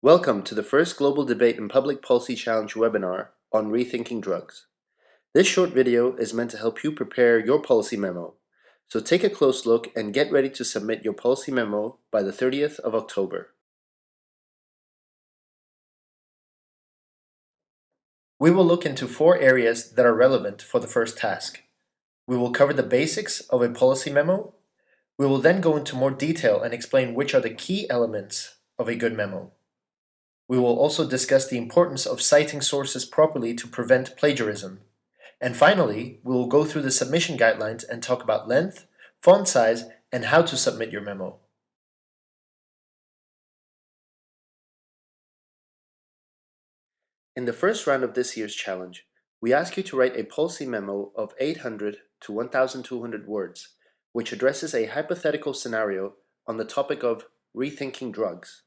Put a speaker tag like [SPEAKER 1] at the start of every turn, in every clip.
[SPEAKER 1] Welcome to the first Global Debate and Public Policy Challenge webinar on rethinking drugs. This short video is meant to help you prepare your policy memo, so take a close look and get ready to submit your policy memo by the 30th of October. We will look into four areas that are relevant for the first task. We will cover the basics of a policy memo. We will then go into more detail and explain which are the key elements of a good memo. We will also discuss the importance of citing sources properly to prevent plagiarism. And finally, we will go through the submission guidelines and talk about length, font size, and how to submit your memo. In the first round of this year's challenge, we ask you to write a policy memo of 800 to 1,200 words, which addresses a hypothetical scenario on the topic of rethinking drugs.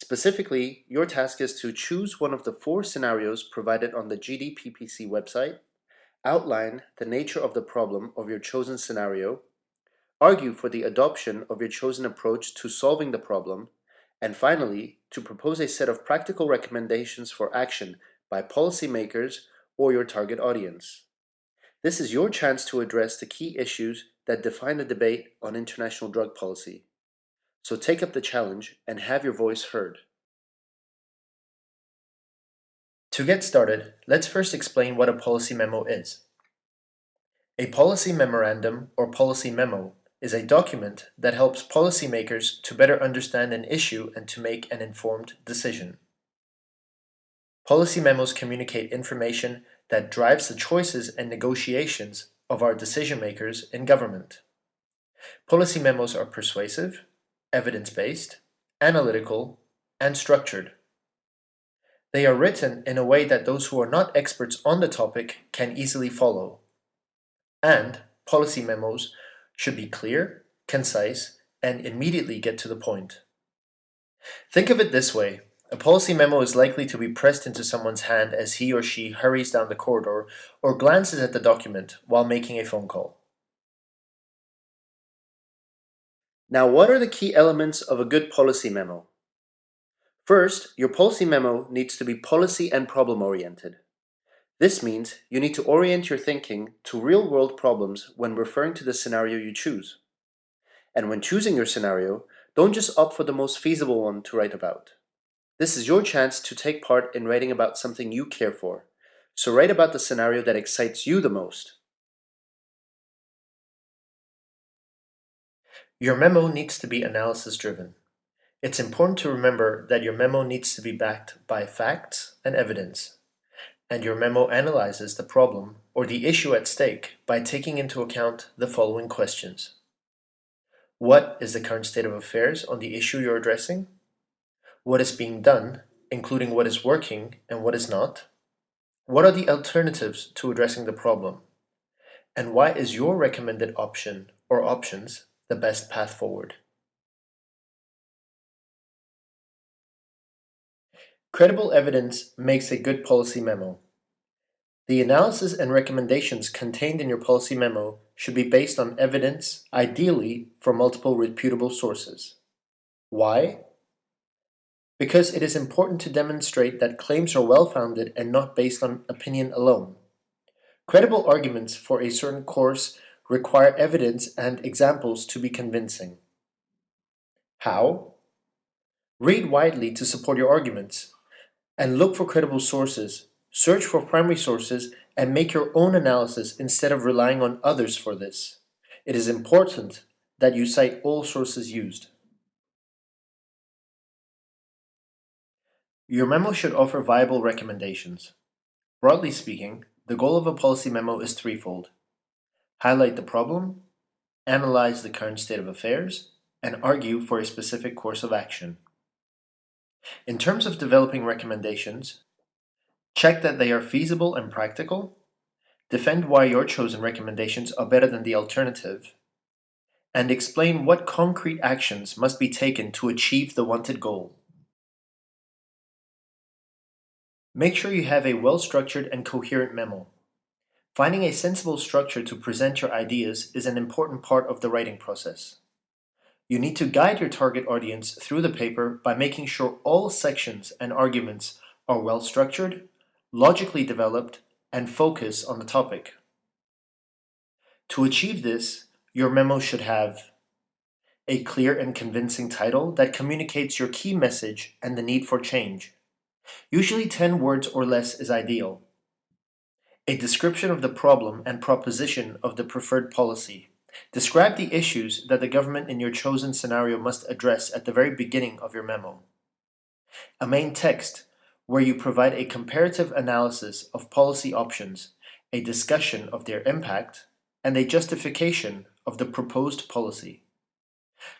[SPEAKER 1] Specifically, your task is to choose one of the four scenarios provided on the GDPPC website, outline the nature of the problem of your chosen scenario, argue for the adoption of your chosen approach to solving the problem, and finally, to propose a set of practical recommendations for action by policymakers or your target audience. This is your chance to address the key issues that define the debate on international drug policy. So take up the challenge and have your voice heard. To get started, let's first explain what a policy memo is. A policy memorandum or policy memo is a document that helps policymakers to better understand an issue and to make an informed decision. Policy memos communicate information that drives the choices and negotiations of our decision makers in government. Policy memos are persuasive, evidence-based, analytical, and structured. They are written in a way that those who are not experts on the topic can easily follow. And policy memos should be clear, concise, and immediately get to the point. Think of it this way. A policy memo is likely to be pressed into someone's hand as he or she hurries down the corridor or glances at the document while making a phone call. Now, what are the key elements of a good policy memo? First, your policy memo needs to be policy and problem oriented. This means you need to orient your thinking to real-world problems when referring to the scenario you choose. And when choosing your scenario, don't just opt for the most feasible one to write about. This is your chance to take part in writing about something you care for, so write about the scenario that excites you the most. Your memo needs to be analysis driven. It's important to remember that your memo needs to be backed by facts and evidence, and your memo analyzes the problem or the issue at stake by taking into account the following questions. What is the current state of affairs on the issue you're addressing? What is being done, including what is working and what is not? What are the alternatives to addressing the problem? And why is your recommended option or options the best path forward. Credible evidence makes a good policy memo. The analysis and recommendations contained in your policy memo should be based on evidence, ideally from multiple reputable sources. Why? Because it is important to demonstrate that claims are well-founded and not based on opinion alone. Credible arguments for a certain course require evidence and examples to be convincing. How? Read widely to support your arguments, and look for credible sources. Search for primary sources and make your own analysis instead of relying on others for this. It is important that you cite all sources used. Your memo should offer viable recommendations. Broadly speaking, the goal of a policy memo is threefold highlight the problem, analyze the current state of affairs, and argue for a specific course of action. In terms of developing recommendations, check that they are feasible and practical, defend why your chosen recommendations are better than the alternative, and explain what concrete actions must be taken to achieve the wanted goal. Make sure you have a well-structured and coherent memo. Finding a sensible structure to present your ideas is an important part of the writing process. You need to guide your target audience through the paper by making sure all sections and arguments are well structured, logically developed, and focus on the topic. To achieve this, your memo should have a clear and convincing title that communicates your key message and the need for change. Usually 10 words or less is ideal. A description of the problem and proposition of the preferred policy. Describe the issues that the government in your chosen scenario must address at the very beginning of your memo. A main text where you provide a comparative analysis of policy options, a discussion of their impact, and a justification of the proposed policy.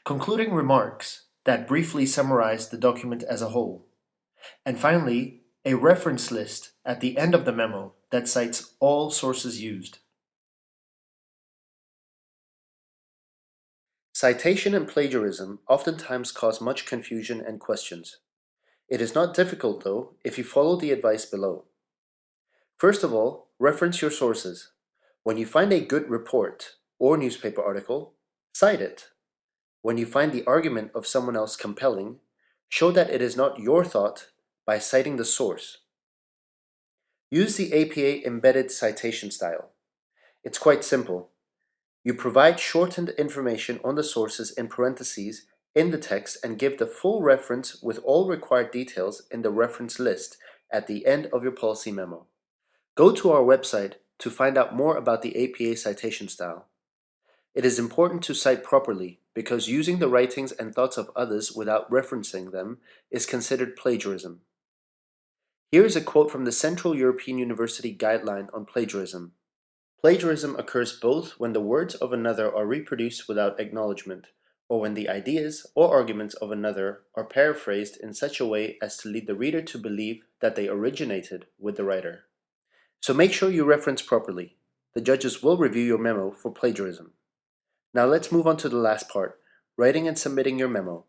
[SPEAKER 1] Concluding remarks that briefly summarize the document as a whole. And finally, a reference list at the end of the memo that cites all sources used. Citation and plagiarism oftentimes cause much confusion and questions. It is not difficult, though, if you follow the advice below. First of all, reference your sources. When you find a good report or newspaper article, cite it. When you find the argument of someone else compelling, show that it is not your thought by citing the source. Use the APA embedded citation style. It's quite simple. You provide shortened information on the sources in parentheses in the text and give the full reference with all required details in the reference list at the end of your policy memo. Go to our website to find out more about the APA citation style. It is important to cite properly because using the writings and thoughts of others without referencing them is considered plagiarism. Here is a quote from the Central European University Guideline on Plagiarism. Plagiarism occurs both when the words of another are reproduced without acknowledgement, or when the ideas or arguments of another are paraphrased in such a way as to lead the reader to believe that they originated with the writer. So make sure you reference properly. The judges will review your memo for plagiarism. Now let's move on to the last part, writing and submitting your memo.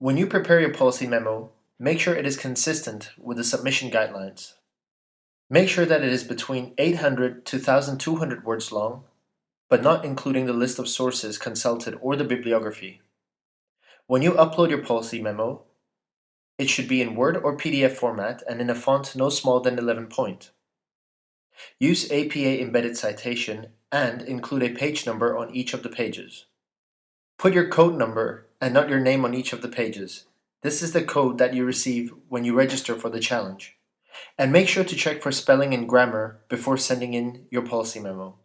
[SPEAKER 1] When you prepare your policy memo, make sure it is consistent with the submission guidelines. Make sure that it is between 800 to 1200 words long, but not including the list of sources consulted or the bibliography. When you upload your policy memo, it should be in Word or PDF format and in a font no smaller than 11 point. Use APA embedded citation and include a page number on each of the pages. Put your code number and not your name on each of the pages. This is the code that you receive when you register for the challenge. And make sure to check for spelling and grammar before sending in your policy memo.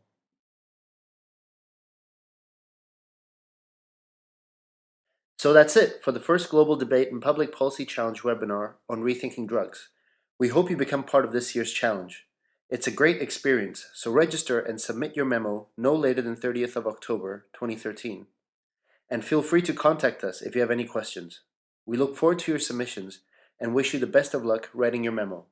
[SPEAKER 1] So that's it for the first Global Debate and Public Policy Challenge webinar on rethinking drugs. We hope you become part of this year's challenge. It's a great experience, so register and submit your memo no later than 30th of October 2013 and feel free to contact us if you have any questions. We look forward to your submissions and wish you the best of luck writing your memo.